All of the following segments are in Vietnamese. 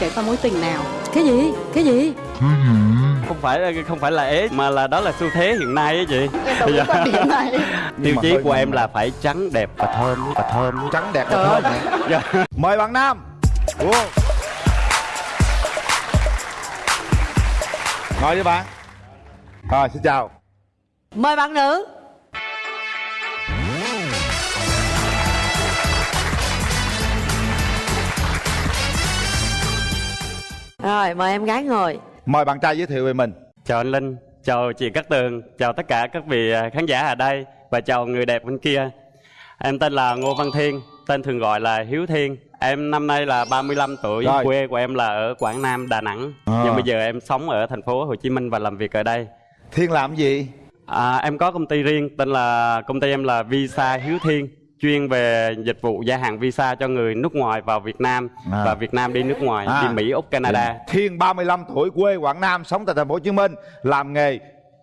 trải qua mối tình nào? Cái gì? Cái gì? Không phải không phải là ế mà là đó là xu thế hiện nay á chị. Em đồng ý quan điểm này. Tiêu chí của em là phải trắng đẹp và thơm và thơm trắng đẹp và thơm. Dạ. mời bạn nam. Ủa. ngồi với bạn. Rồi xin chào. Mời bạn nữ rồi mời em gái ngồi. Mời bạn trai giới thiệu về mình. Chào anh linh chào chị Cát Tường chào tất cả các vị à, khán giả ở đây và chào người đẹp bên kia. Em tên là Ngô Văn Thiên tên thường gọi là Hiếu Thiên. Em năm nay là 35 tuổi Rồi. quê của em là ở Quảng Nam Đà Nẵng. À. nhưng bây giờ em sống ở thành phố Hồ Chí Minh và làm việc ở đây. Thiên làm gì? À, em có công ty riêng tên là công ty em là Visa Hiếu Thiên chuyên về dịch vụ gia hạn visa cho người nước ngoài vào Việt Nam À. và Việt Nam đi nước ngoài À. đi Mỹ Úc Canada. Thiên 35 tuổi quê quảng nam sống tại thành phố hồ chí minh làm nghề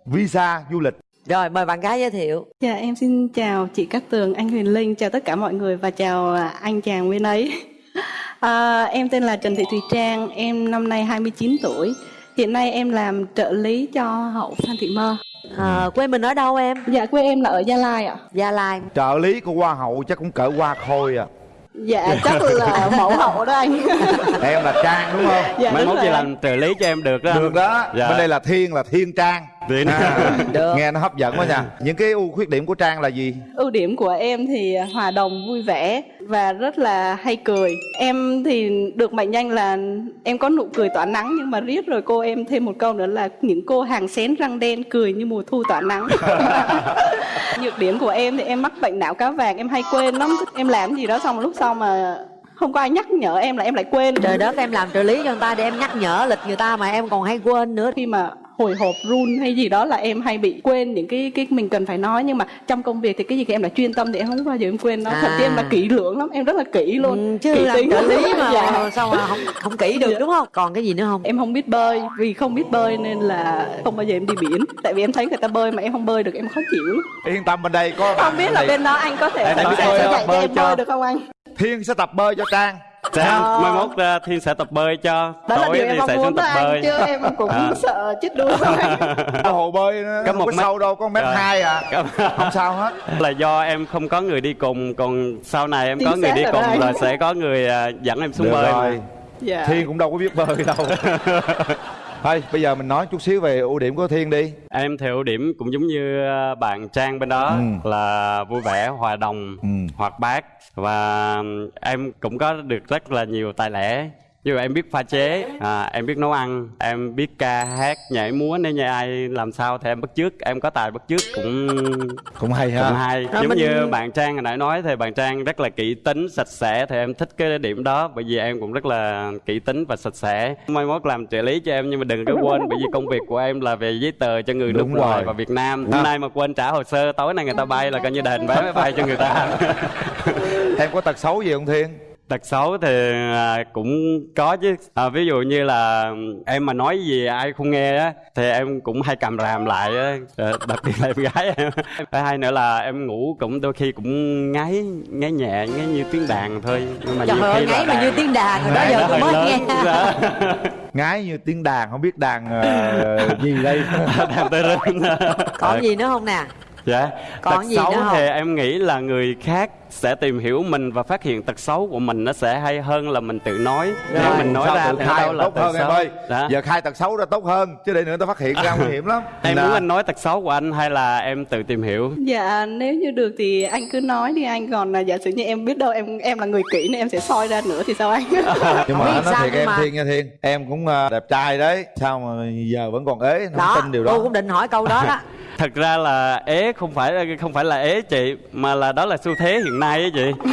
visa du lịch. Rồi mời bạn gái giới thiệu. Dạ em xin chào chị Cát Tường anh Huyền Linh chào tất cả mọi người và chào à, anh chàng bên ấy. À, em tên là Trần Thị Thùy Trang em năm nay 29 tuổi. Hiện nay em làm trợ lý cho hậu Phan Thị Mơ à, quê mình ở đâu em? Dạ quê em là ở Gia Lai ạ. Gia lai. Trợ lý của hoa hậu chắc cũng cỡ hoa khôi à. Dạ chắc là mẫu hậu đó anh. Em là trang đúng không? Dạ mai mốt chị làm trợ lý cho em được đó được đó. Dạ. bên đây là thiên là thiên trang Thiên. À, Được. nghe nó hấp dẫn quá nha. Những cái ưu khuyết điểm của trang là gì? Ưu điểm của em thì hòa đồng vui vẻ và rất là hay cười. Em thì được mệnh danh là em có nụ cười tỏa nắng nhưng mà riết rồi cô em thêm một câu nữa là những cô hàng xén răng đen cười như mùa thu tỏa nắng. Nhược điểm của em thì em mắc bệnh não cá vàng em hay quên lắm. Em làm gì đó xong lúc sau mà không có ai nhắc nhở em là em lại quên. Trời đất em làm trợ lý cho người ta để em nhắc nhở lịch người ta mà em còn hay quên nữa. Khi mà hồi hộp run hay gì đó là em hay bị quên những cái cái mình cần phải nói. Nhưng mà trong công việc thì cái gì thì em là chuyên tâm thì em không bao giờ em quên nó. Thậm chí em là À. kỹ lưỡng lắm em rất là kỹ luôn. Ừ, chứ kỹ làm tính trợ lý mà dạ. sao mà không không kỹ được đúng không? Còn cái gì nữa không? Em không biết bơi vì không biết bơi nên là không bao giờ em đi biển. Tại vì em thấy người ta bơi mà em không bơi được em khó chịu lắm. yên tâm bên đây có không biết là bên đó anh có thể Em sẽ bơi dạy Bơi em cho. bơi được không anh? Thiên sẽ tập bơi cho trang Sẽ, Ờ. mai mốt uh, Thiên sẽ tập bơi cho đó là tối thì mong sẽ muốn xuống đó tập bơi chứ em cũng À. sợ chết đuối thôi anh. Ở hồ bơi nó Có một có mét. sâu đâu có mét Rồi. hai à Có- không sao hết là do em không có người đi cùng còn sau này em Chính có người đi cùng đấy. là sẽ có người à, dẫn em xuống Được bơi rồi mà. dạ. thiên cũng đâu có biết bơi đâu thôi bây giờ mình nói chút xíu về ưu điểm của thiên đi Em theo điểm cũng giống như à, bạn Trang bên đó Ừ. là vui vẻ, hòa đồng, Ừ. hoạt bát và em cũng có được rất là nhiều tài lẻ. Là em biết pha chế, à, em biết nấu ăn, em biết ca hát, nhảy múa nếu như ai làm sao thì em bắt chước, em có tài bắt chước cũng cũng hay ha cũng hay. Rồi giống mình- như bạn Trang hồi nãy nói thì bạn Trang rất là kỹ tính, sạch sẽ thì em thích cái điểm đó bởi vì em cũng rất là kỹ tính và sạch sẽ. Mai mốt làm trợ lý cho em nhưng mà đừng có quên bởi vì công việc của em là về giấy tờ cho người Đúng nước ngoài và Việt Nam. À. Hôm nay mà quên trả hồ sơ tối nay người ta bay là coi như đền vé máy bay cho người ta. em có tật xấu gì không thiên Tật xấu thì à, cũng có chứ. À, Ví dụ như là em mà nói gì ai không nghe á Thì em cũng hay cầm ràm lại á. À, Đặc biệt là em gái em. Thứ hai nữa là em ngủ cũng đôi khi cũng ngáy Ngáy nhẹ, ngáy như tiếng đàn thôi. Nhưng mà trời nhiều ơi khi là ngáy mà đàn- như tiếng đàn rồi đó giờ tôi mới lớn. nghe. Dạ. ngái như tiếng đàn không biết đàn ờ, gì đây. Đàn tơ rinh còn gì nữa không nè Dạ. Còn Tật gì xấu nữa không? thì em nghĩ là người khác sẽ tìm hiểu mình và phát hiện tật xấu của mình nó sẽ hay hơn là mình tự nói. Nếu Rồi, mình nói sao ra tự khai đâu là tốt tật hơn em xấu. ơi? Dạ. giờ khai tật xấu ra tốt hơn chứ để nữa tao phát hiện ra nguy hiểm lắm. Em Nè, muốn anh nói tật xấu của anh hay là em tự tìm hiểu? Dạ nếu như được thì anh cứ nói đi anh. Còn là giả sử như em biết đâu em em là người kỹ nên em sẽ soi ra nữa thì sao anh? Nhưng mà anh nói thiệt em mà- thiên nha thiên em cũng ờ, đẹp trai đấy. Sao mà giờ vẫn còn ế không đó tin điều tôi đó cũng định hỏi câu đó đó Thật ra là ế không phải không phải là ế chị mà là đó là xu thế hiện nay á chị.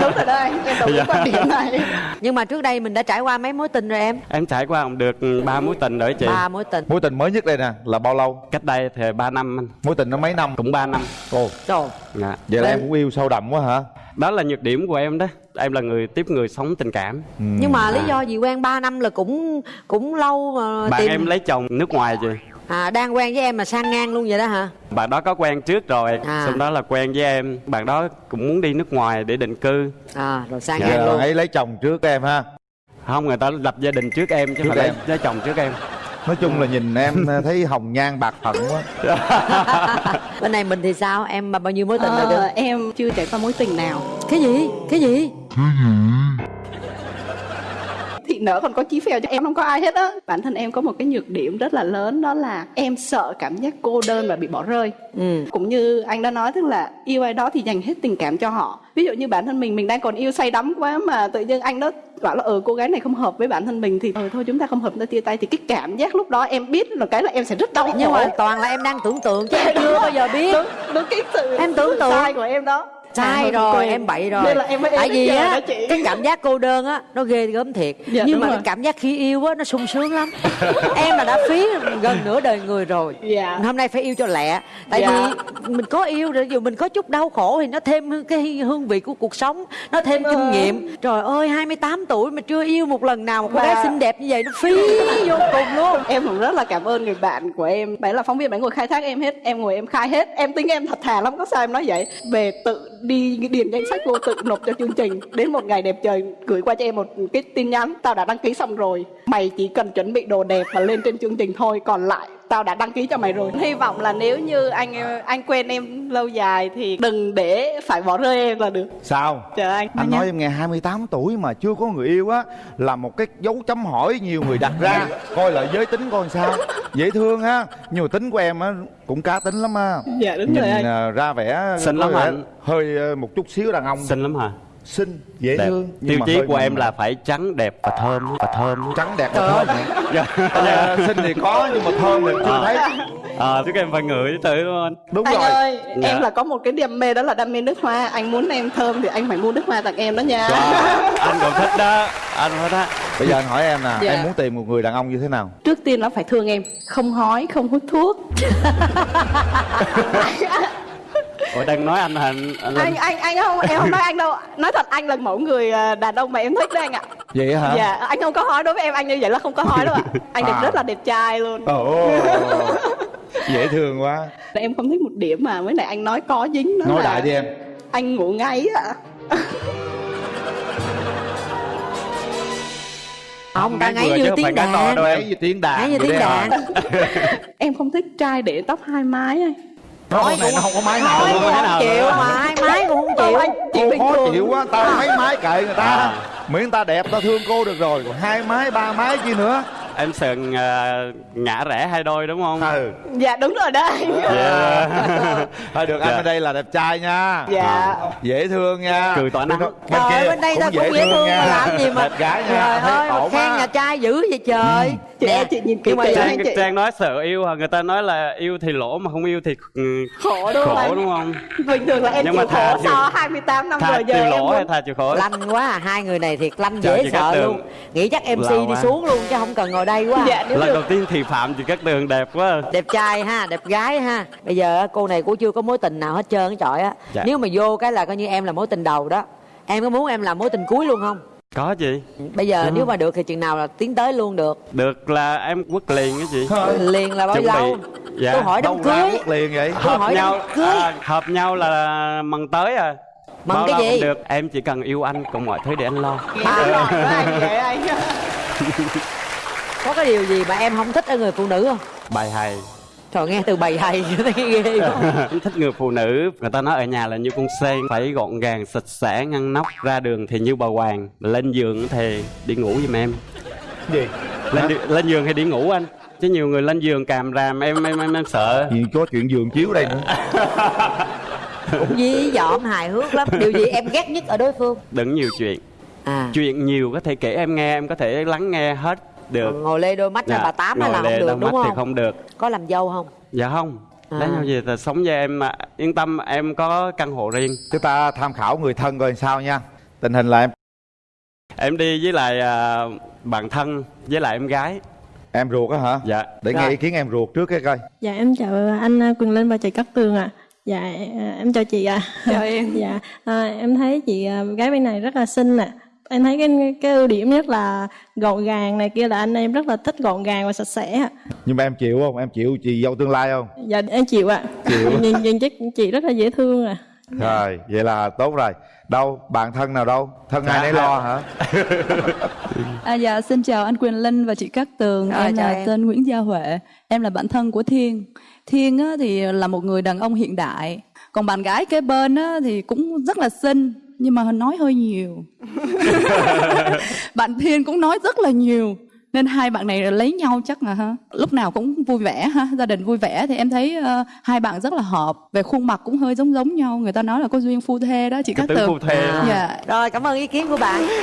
đúng rồi đó anh em đồng ý Dạ. quan điểm này nhưng mà trước đây mình đã trải qua mấy mối tình rồi em Em trải qua cũng được ba mối tình rồi chị. ba mối tình mối tình mới nhất đây nè là bao lâu Cách đây thì 3 năm anh, mối tình nó mấy năm cũng 3 năm. ồ trời Dạ. vậy là em cũng yêu sâu đậm quá hả Đó là nhược điểm của em đó. Em là người tiếp người sống tình cảm. Ừ. nhưng mà lý à. do gì quen 3 năm là cũng cũng lâu mà Bạn tìm em lấy chồng nước ngoài chị. À đang quen với em mà sang ngang luôn vậy đó hả? Bạn đó có quen trước rồi, À. xong đó là quen với em. Bạn đó cũng muốn đi nước ngoài để định cư. à rồi sang Dạ. ngang luôn. Ấy lấy chồng trước em ha. Không người ta lập gia đình trước em chứ Trước phải lấy, em. lấy chồng trước em. Nói chung là nhìn em thấy hồng nhan bạc phận quá. Bên này mình thì sao? Em mà bao nhiêu mối tình rồi Ờ, được em chưa trải qua mối tình nào. Cái gì? Cái gì? Thị nở còn có chí phèo cho em không có ai hết á. Bản thân em có một cái nhược điểm rất là lớn đó là em sợ cảm giác cô đơn và bị bỏ rơi. Ừ. Cũng như anh đã nói tức là yêu ai đó thì dành hết tình cảm cho họ. Ví dụ như bản thân mình mình đang còn yêu say đắm quá mà tự nhiên anh đó bảo là ừ cô gái này không hợp với bản thân mình thì ừ thôi chúng ta không hợp ta chia tay. Thì cái cảm giác lúc đó em biết là cái là em sẽ rất đau nhưng mà toàn là em đang tưởng tượng chứ em chưa bao giờ biết. Đúng, đúng cái sự Em tưởng tượng. sai của em đó sai rồi. em bậy rồi. Nên là em mới tại vì á cái cảm giác cô đơn á nó ghê gớm thiệt. Dạ, nhưng mà rồi. cái cảm giác khi yêu á nó sung sướng lắm. Em là đã phí gần nửa đời người rồi. Dạ. hôm nay phải yêu cho lẹ. Tại Dạ. vì mình có yêu rồi dù mình có chút đau khổ thì nó thêm cái hương vị của cuộc sống nó thêm kinh Vâng. nghiệm. Trời ơi 28 tuổi mà chưa yêu một lần nào một cô gái Mà- xinh đẹp như vậy nó phí vô cùng luôn. Em cũng rất là cảm ơn người bạn của em. Bạn là phóng viên bạn ngồi khai thác em hết em ngồi em khai hết. Em tính em thật thà lắm có sao em nói vậy? Về tự đi điền danh sách vô tự nộp cho chương trình. Đến một ngày đẹp trời, gửi qua cho em một cái tin nhắn, tao đã đăng ký xong rồi. Mày chỉ cần chuẩn bị đồ đẹp và lên trên chương trình thôi, còn lại tao đã đăng ký cho mày rồi. Hy vọng là nếu như anh anh quen em lâu dài thì đừng để phải bỏ rơi em là được. Sao? Chờ anh. Anh nói em nghe 28 tuổi mà chưa có người yêu á là một cái dấu chấm hỏi nhiều người đặt ra. Coi là giới tính coi sao. Dễ thương ha nhưng mà tính của em á cũng cá tính lắm á. Dạ đúng nhìn rồi anh. à, ra vẻ Xinh lắm anh. hơi à, một chút xíu đàn ông. Xinh lắm hả xinh dễ đẹp. thương nhưng tiêu mà chí của em là phải trắng đẹp và thơm. Và thơm. Trắng đẹp và thơm hả? Ờ, xinh thì có nhưng mà thơm thì chưa thấy. Ờ chứ em phải ngửi từ đúng không anh? Đúng anh rồi. ơi Dạ. em là có một cái đam mê đó là đam mê nước hoa. Anh muốn em thơm thì anh phải mua nước hoa tặng em đó nha. Wow, anh cũng thích đó. Anh thích đó. Bây giờ anh hỏi em nè Dạ. em muốn tìm một người đàn ông như thế nào? Trước tiên nó phải thương em. Không hói không hút thuốc ủa đang nói anh hả anh anh, anh anh anh không em không nói anh đâu. Nói thật anh là mẫu người à, đàn ông mà em thích đấy anh ạ. Vậy hả? Dạ anh không có hói đối với em anh như vậy là không có hói đâu ạ. Anh đẹp À. rất là đẹp trai luôn. Ồ dễ thương quá. Em không thích một điểm mà với lại anh nói có dính đó nói là lại đi em. anh ngủ ngáy ạ. Không ta Ngáy như tiếng đàn. đâu em. ngáy như tiếng đàn. Ngáy như vậy tiếng đấy hả? đàn. Em không thích trai để tóc hai mái anh nó hôm nay nó không có máy nào. á. không chịu mà hai máy cũng không chịu. cô khó chịu quá tao mấy máy kệ người ta. À. miễn ta đẹp ta thương cô được rồi. Còn hai máy ba máy chi nữa em sợ à, ngã rẽ hai đôi đúng không? Ừ. Dạ đúng rồi đó anh Dạ. thôi được anh Dạ. ở đây là đẹp trai nha. Dạ. Dễ thương nha. Cười tỏa nắng. bên Trời ơi, bên đây ta cũng dễ thương mà làm gì mà đẹp gái nha. Trời ơi khen nhà trai dữ vậy trời. Chị Nè, chị nhìn kỹ nhưng mà anh Trang, chị. Trang nói sợ yêu hả? Người ta nói là yêu thì lỗ mà không yêu thì ừ, khổ đúng không khổ anh đúng không? Bình thường là em Nhưng chịu mà thà khổ chịu- sau 28 năm tha rồi giờ chịu em lỗ hay tha chịu khổ? Lanh quá à. hai người này thiệt lanh dễ sợ luôn. Nghĩ chắc mc đi xuống luôn chứ không cần ngồi đây quá à. dạ lần được. đầu tiên thì phạm chị cát tường đẹp quá. Đẹp trai ha đẹp gái ha. Bây giờ cô này cũng chưa có mối tình nào hết trơn á trọi á. Dạ. nếu mà vô cái là coi như em là mối tình đầu đó. Em có muốn em làm mối tình cuối luôn không? Có chị. Bây giờ Ừ. nếu mà được thì chừng nào là tiến tới luôn được. Được là em quất liền á chị. Liền là bao Chuẩn bị. lâu? Dạ. tôi hỏi đâu đám cưới. quất liền vậy. Tôi hợp hỏi nhau cưới. à, hợp nhau là mần tới à. Mần Bao cái gì? được. Em chỉ cần yêu anh còn mọi thứ để anh lo. Anh vậy? anh có cái điều gì mà em không thích ở người phụ nữ không? Bài hay. Trời nghe từ bầy hay thấy ghê quá. Em thích người phụ nữ. Người ta nói ở nhà là như con sen phải gọn gàng sạch sẽ ngăn nắp ra đường thì như bà hoàng. Lên giường thì đi ngủ giùm em. Gì? Lên đi- lên giường hay đi ngủ anh. Chứ nhiều người lên giường càm ràm em em em, em sợ. Gì có chuyện giường chiếu đây nữa. Cũng dí dỏm hài hước lắm. Điều gì em ghét nhất ở đối phương? Đừng nhiều chuyện. À. Chuyện nhiều có thể kể em nghe em có thể lắng nghe hết được ngồi lê đôi mắt Dạ, bà tám ngồi là không lê được đôi đúng mắt thì không không được có làm dâu không dạ không À. lấy nhau gì thì sống với em mà yên tâm em có căn hộ riêng chúng ta tham khảo người thân coi sao nha tình hình là em em đi với lại à, bạn thân với lại em gái em ruột á hả dạ để Rồi. nghe ý kiến em ruột trước cái coi Dạ em chào anh à, Quỳnh Linh và chị Cát Tường ạ. Dạ à, em chào chị ạ. Chào em. Dạ à, em thấy chị à, gái bên này rất là xinh nè. Em thấy cái cái ưu điểm nhất là gọn gàng này kia là anh em rất là thích gọn gàng và sạch sẽ ạ. nhưng mà em chịu không em chịu chị dâu tương lai không Dạ em chịu ạ. Chịu. nhìn nhìn chắc chị rất là dễ thương à. rồi vậy là tốt rồi đâu bạn thân nào đâu thân ai Dạ. nấy lo hả À, dạ, xin chào anh Quyền Linh và chị Cát Tường. Rồi, em chào là em. tên Nguyễn Gia Huệ. Em là bạn thân của Thiên. Thiên á, thì là một người đàn ông hiện đại. Còn bạn gái kế bên á, thì cũng rất là xinh nhưng mà nói hơi nhiều. bạn Thiên cũng nói rất là nhiều. Nên hai bạn này lấy nhau chắc là ha lúc nào cũng vui vẻ ha gia đình vui vẻ. Thì em thấy ờ, hai bạn rất là hợp. Về khuôn mặt cũng hơi giống giống nhau. Người ta nói là có duyên phu thê đó chị tướng Tường. phu thê. À. dạ. Rồi cảm ơn ý kiến của bạn.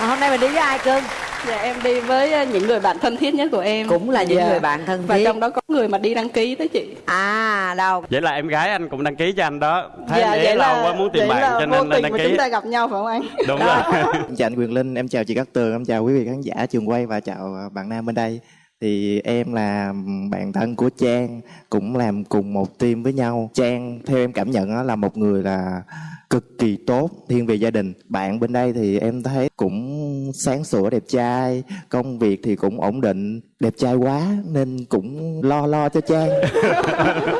À, hôm nay mình đi với ai cưng Dạ em đi với ờ, những người bạn thân thiết nhất của em. Cũng là những Dạ. người bạn thân Và thiết. trong đó có người mà đi đăng ký đó chị. À đâu. Vậy là em gái anh cũng đăng ký cho anh đó. Thấy Dạ, anh ý lâu quá muốn tìm vậy bạn là cho nên tình đăng ký. chúng ta gặp nhau phải không anh? Đúng rồi. Em chào anh Quyền Linh, em chào chị Cát Tường, em chào quý vị khán giả trường quay và chào à, bạn nam bên đây. Thì em là bạn thân của Trang, cũng làm cùng một team với nhau. Trang theo em cảm nhận là một người là cực kỳ tốt, thiên về gia đình. Bạn bên đây thì em thấy cũng sáng sủa, đẹp trai, công việc thì cũng ổn định, đẹp trai quá nên cũng lo lo cho Trang.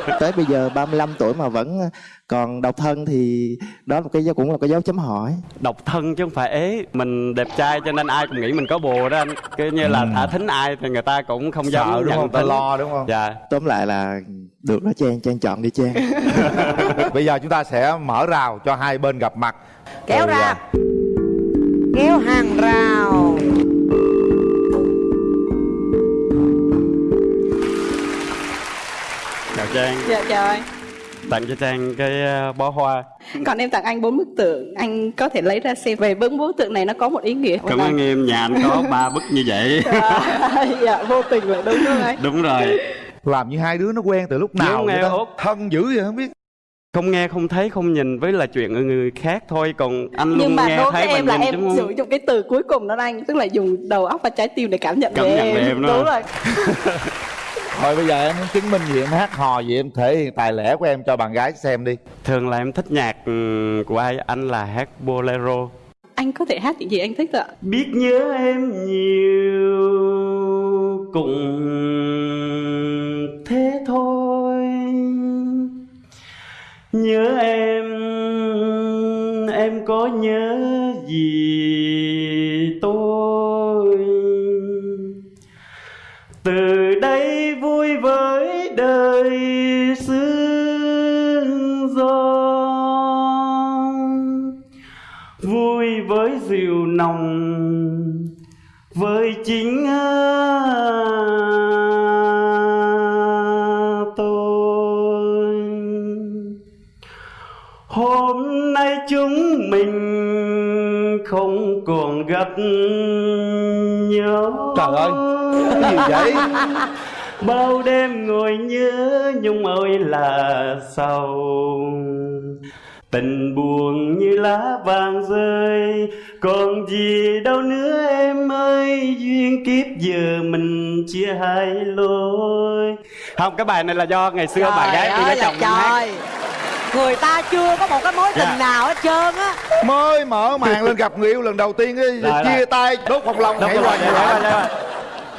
Tới bây giờ 35 tuổi mà vẫn còn độc thân thì đó là một cái dấu cũng là cái dấu chấm hỏi. độc thân chứ không phải ế. Mình đẹp trai cho nên ai cũng nghĩ mình có bồ đó anh. Cứ như là thả thính ai thì người ta cũng không dám sợ đúng không? ta lo đúng không? Dạ. Tóm lại là được đó trang trang chọn đi trang. Bây giờ chúng ta sẽ mở rào cho hai bên gặp mặt. Kéo ra. à, kéo hàng rào chào trang. Dạ chào anh. Tặng cho trang cái ờ, bó hoa. Còn em tặng anh bốn bức tượng. Anh có thể lấy ra xem. Về bốn bức tượng này nó có một ý nghĩa. Cảm ơn em. Nhà anh có ba bức như vậy. Dạ vô tình lại đúng không anh. Đúng rồi. Làm như hai đứa nó quen từ lúc nào vậy nghe ta? Thân dữ vậy không biết. Không nghe không thấy không nhìn. Với là chuyện ở người khác thôi. Còn anh luôn nhưng mà nghe đối thấy với em và là nhìn em đúng sử dụng cái từ cuối cùng đó anh. Tức là dùng đầu óc và trái tim để cảm nhận Cảm về nhận em, em, đúng đúng không? rồi thôi bây giờ em muốn chứng minh gì em hát hò gì em thể hiện tài lẻ của em cho bạn gái xem đi. Thường là em thích nhạc ừ, của ai? Anh là hát bolero. Anh có thể hát những gì anh thích ạ. Biết nhớ em nhiều cũng thế thôi. Nhớ em em có nhớ hôm nay chúng mình không còn gặp nhau. Trời ơi, cái gì vậy? bao đêm ngồi nhớ nhung ơi là sao tình buồn như lá vàng rơi còn gì đâu nữa em ơi. Duyên kiếp giờ mình chia hai lối. Không cái bài này là do ngày xưa bà gái đi lấy chồng hát. trời người ta chưa có một cái mối tình Dạ. nào hết trơn á. Mới mở màn lên gặp người yêu lần đầu tiên ấy, Rồi, chia rồi. tay đốt phong long Đúng nhảy rồi.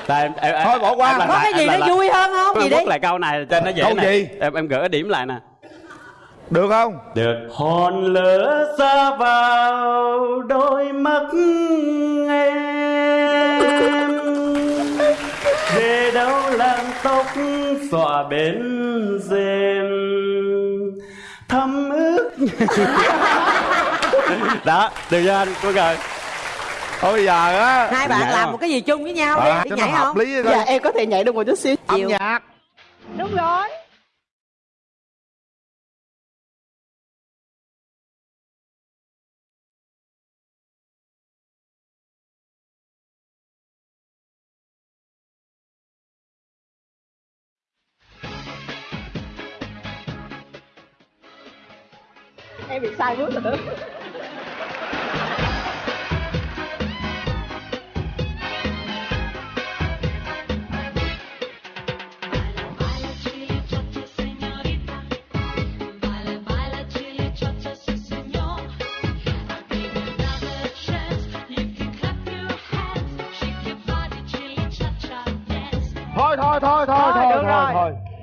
Tại em, em, em, Thôi bỏ qua. em có cái gì nó vui hơn không? Gì đi. lại câu này cho nó dễ gì? em em gỡ điểm lại nè. Được không? Được. Hòn lửa xa vào đôi mắt em. Về đâu làm tóc xòa bên rèm thấm ướt. Đó được chưa anh cô rồi thôi bây giờ á hai bạn làm không? một cái gì chung với nhau à, đi nhảy không? lý dạ em có thể nhảy được một chút xíu. Âm nhạc. Đúng rồi bị sai bước rồi.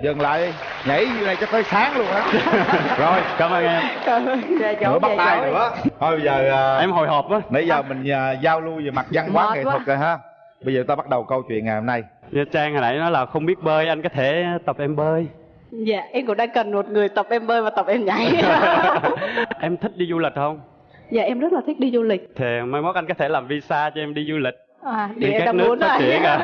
Dừng lại nhảy như này cho tới sáng luôn á. Rồi cảm ơn em. Cảm ơn. về chỗ nữa bắt tay nữa. Thôi bây giờ à, em hồi hộp á. nãy giờ mình à, giao lưu về mặt văn hóa nghệ thuật rồi ha. Bây giờ ta bắt đầu câu chuyện ngày hôm nay. Như trang hồi nãy nói là không biết bơi anh có thể tập em bơi. Dạ, em cũng đang cần một người tập em bơi và tập em nhảy. em thích đi du lịch không? Dạ, em rất là thích đi du lịch. thì mai mốt anh có thể làm visa cho em đi du lịch À, Đi các nước muốn phát triển à.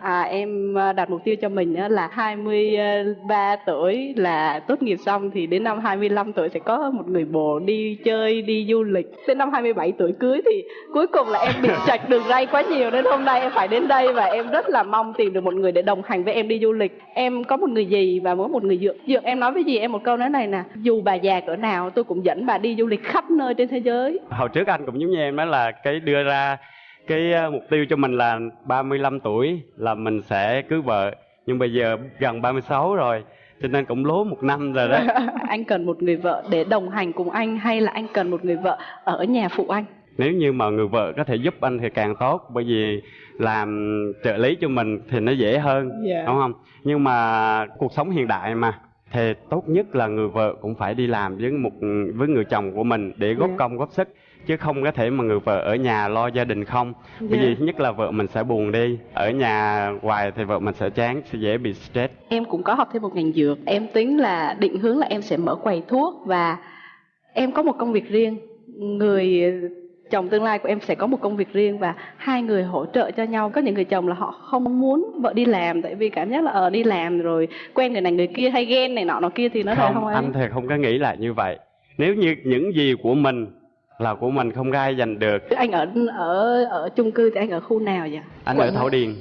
à, em à, đặt mục tiêu cho mình là 23 tuổi là tốt nghiệp xong thì đến năm 25 tuổi sẽ có một người bồ đi chơi, đi du lịch. Đến năm 27 tuổi cưới thì cuối cùng là em bị chạch đường ray quá nhiều nên hôm nay em phải đến đây và em rất là mong tìm được một người để đồng hành với em đi du lịch. Em có một người dì và có một người dượng. Dượng em nói với dì em một câu nói này nè, dù bà già cỡ nào tôi cũng dẫn bà đi du lịch khắp nơi trên thế giới. hồi trước anh cũng giống như em đó là cái đưa ra cái ờ, mục tiêu cho mình là 35 tuổi là mình sẽ cưới vợ. Nhưng bây giờ gần 36 rồi cho nên cũng lố một năm rồi đó. Anh cần một người vợ để đồng hành cùng anh hay là anh cần một người vợ ở nhà phụ anh? Nếu như mà người vợ có thể giúp anh thì càng tốt bởi vì làm trợ lý cho mình thì nó dễ hơn Dạ. đúng không? Nhưng mà cuộc sống hiện đại mà thì tốt nhất là người vợ cũng phải đi làm với một với người chồng của mình để góp Dạ. công góp sức chứ không có thể mà người vợ ở nhà lo gia đình không. Bởi Dạ. vì thứ nhất là vợ mình sẽ buồn đi. Ở nhà hoài thì vợ mình sẽ chán sẽ dễ bị stress. Em cũng có học thêm một ngành dược. Em tính là định hướng là em sẽ mở quầy thuốc và em có một công việc riêng. Người chồng tương lai của em sẽ có một công việc riêng và hai người hỗ trợ cho nhau. Có những người chồng là họ không muốn vợ đi làm tại vì cảm giác là ở đi làm rồi quen người này người kia hay ghen này nọ nọ kia thì nó lại không, không anh thì không có nghĩ là như vậy. Nếu như những gì của mình là của mình không ai giành được. Anh ở ở ở chung cư thì anh ở khu nào vậy? Anh Quận ở thảo điền.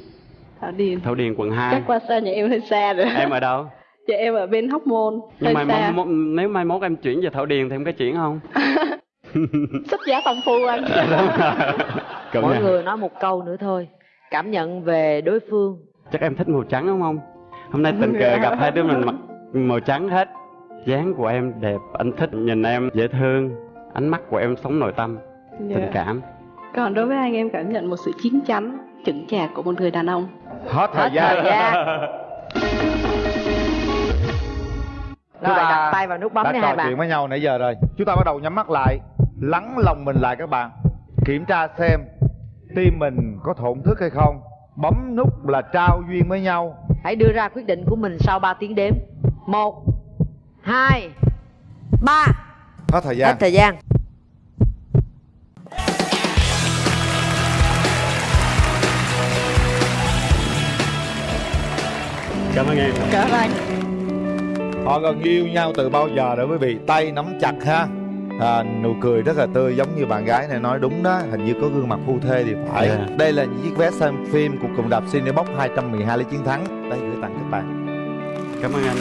Thảo điền. Thảo điền quận 2 chắc qua xa nhà em hơi xa rồi. Em ở đâu? Dạ em ở bên hóc môn nhưng mà xa. mốt, nếu mai mốt em chuyển về thảo điền thì em có chuyển không? Sách giá phong phu anh. Mỗi người nói một câu nữa thôi. Cảm nhận về đối phương. Chắc em thích màu trắng đúng không? Hôm nay tình cờ gặp hai đứa mình mặc màu trắng hết. Dáng của em đẹp anh thích nhìn em dễ thương ánh mắt của em sống nội tâm Dạ. tình cảm. Còn đối với anh em cảm nhận một sự chín chắn chững chạc của một người đàn ông. Hết thời hết gian. thời gian. Chúng rồi ta đặt tay vào nút bấm đã trò hai bạn. chuyện với nhau nãy giờ rồi. Chúng ta bắt đầu nhắm mắt lại lắng lòng mình lại các bạn. Kiểm tra xem tim mình có thổn thức hay không. Bấm nút là trao duyên với nhau. Hãy đưa ra quyết định của mình sau 3 tiếng đếm. Một hai ba hết thời gian. Hết thời gian. Cảm ơn em. Cảm ơn anh. Họ gần yêu nhau từ bao giờ rồi quý vị? Tay nắm chặt ha. À, nụ cười rất là tươi giống như bạn gái này nói đúng đó. Hình như có gương mặt phu thê thì phải. Dạ. đây là những chiếc vé xem phim của cụm đạp Cinebox 212 lý chiến thắng. Đây gửi tặng các bạn. Cảm ơn anh.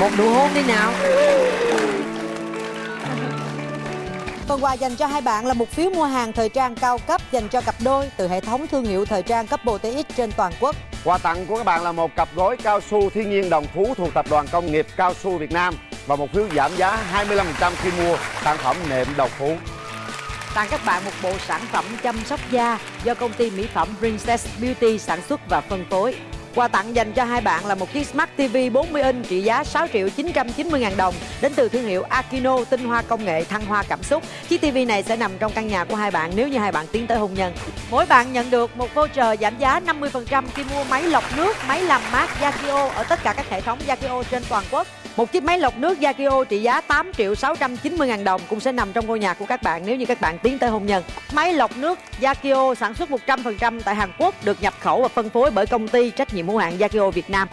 Một nụ hôn đi nào Phần quà dành cho hai bạn là một phiếu mua hàng thời trang cao cấp dành cho cặp đôi từ hệ thống thương hiệu thời trang cấp TX trên toàn quốc. Quà tặng của các bạn là một cặp gối cao su thiên nhiên đồng phú thuộc tập đoàn công nghiệp cao su Việt Nam và một phiếu giảm giá 25% khi mua sản phẩm nệm đồng phú. tặng các bạn một bộ sản phẩm chăm sóc da do công ty mỹ phẩm Princess Beauty sản xuất và phân phối. Quà tặng dành cho hai bạn là một chiếc Smart TV 40 inch trị giá 6 triệu 990 ngàn đồng đến từ thương hiệu Akino tinh hoa công nghệ thăng hoa cảm xúc. Chiếc TV này sẽ nằm trong căn nhà của hai bạn nếu như hai bạn tiến tới hôn nhân. Mỗi bạn nhận được một voucher giảm giá 50% khi mua máy lọc nước, máy làm mát Yakio ở tất cả các hệ thống Yakio trên toàn quốc. Một chiếc máy lọc nước Yakio trị giá 8 triệu 690 ngàn đồng cũng sẽ nằm trong ngôi nhà của các bạn nếu như các bạn tiến tới hôn nhân. Máy lọc nước Yakio sản xuất 100% tại Hàn Quốc được nhập khẩu và phân phối bởi công ty trách nhiệm hữu hạn Yakio Việt Nam.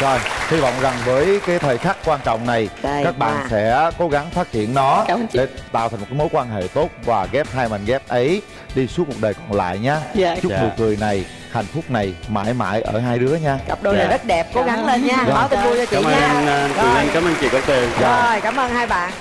rồi hy vọng rằng với cái thời khắc quan trọng này Đây, các bạn wow. sẽ cố gắng phát triển nó ơn để tạo thành một cái mối quan hệ tốt và ghép hai mảnh ghép ấy đi suốt một đời còn lại nhá Dạ. chúc Dạ. nụ cười này hạnh phúc này mãi mãi ở hai đứa nha Cặp đôi này Dạ. rất đẹp, cố gắng lên nha. Dạ. Báo tin vui cho chị cảm ơn nha. anh ờ, Rồi. Cảm ơn chị Cát Tường Rồi, cảm ơn hai bạn.